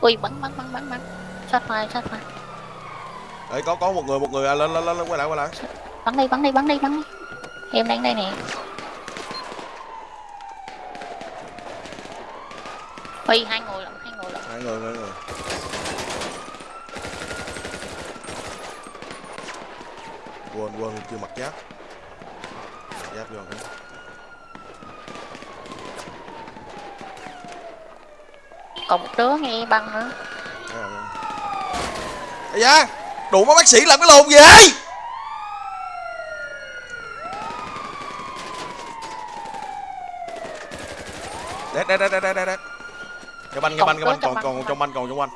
ui bắn bắn bắn bắn bắn. Sát fire sát fire. Đấy có có một người một người à, lên lên lên quay lại quay lại. Bắn đi bắn đi bắn đi bắn đi. Em đang đây nè. Ui hai người lận hai người lận. Hai người hai người. Quên quên chưa mặc giáp. Giáp vô cái còn một đứa nghe băng nữa. Ây da Đủ mấy bác sĩ làm cái lồn gì vậy Đét đét đét đét đét đét. Cái banh cái banh cái banh còn còn trong banh còn trong banh.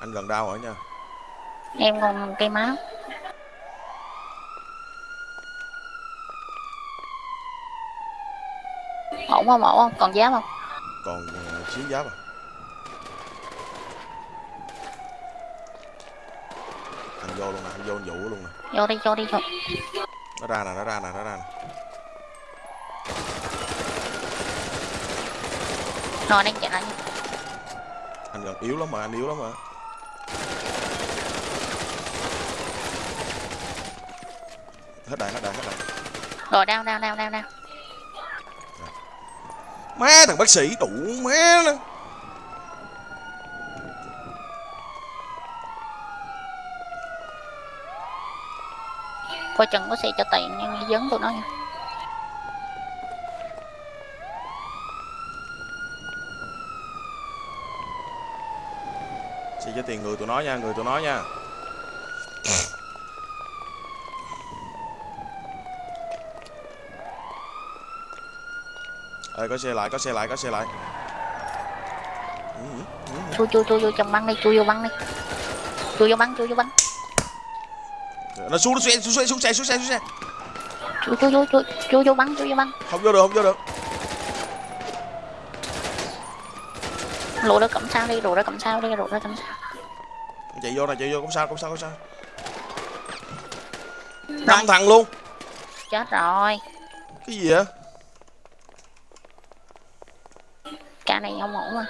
Anh gần đau rồi nha em còn cây máu ổn không ổn không? Còn dám không? Còn ờ, xíu giáp à anh vô luôn nè anh vô anh vũ luôn nè. Vô đi vô đi vô. Nó ra nè nó ra nè nó ra nè. Rồi đang chạy lại anh gần yếu lắm mà anh yếu lắm mà hết đạn hết đạn hết đạn rồi đau đau đau đau đau. Má thằng bác sĩ đủ má nó. Coi chừng có xe cho tiền nhưng dấn tụi nó nha. Xin cho tiền người tụi nó nha người tụi nó nha ơi có xe lại có xe lại có xe lại. Chui chui chui vô trong băng đi chui vô băng đi. Chui vô băng chui vô băng. Nó xuống nó xuống xuống xuống xe xuống xe xuống xe. Chui chui chui chui chui vô băng chui vô băng. Không vô được không vô được. Lụa đó cầm sao đi lụa đó cầm sao đi lụa đó cầm sao. Chạy vô này chạy vô không sao không sao không sao. Năm thằng luôn. Chết rồi. Cái gì vậy cả này không ổn mà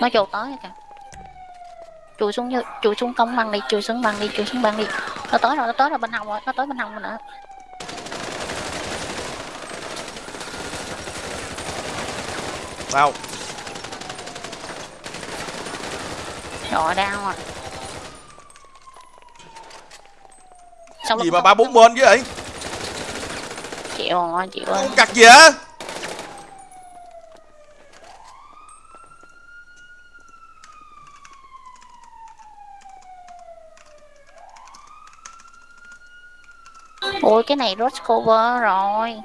nó trồ tới kìa. Chui xuống chui xuống cống băng đi chui xuống băng đi chui xuống băng đi. Nó tới rồi nó tới rồi bên hông rồi nó tới bên hông rồi nữa sao rồi đau rồi Sau gì mà ba bốn bên chứ vậy? Chịu rồi chịu rồi cặt gì hả ui cái này rose cover rồi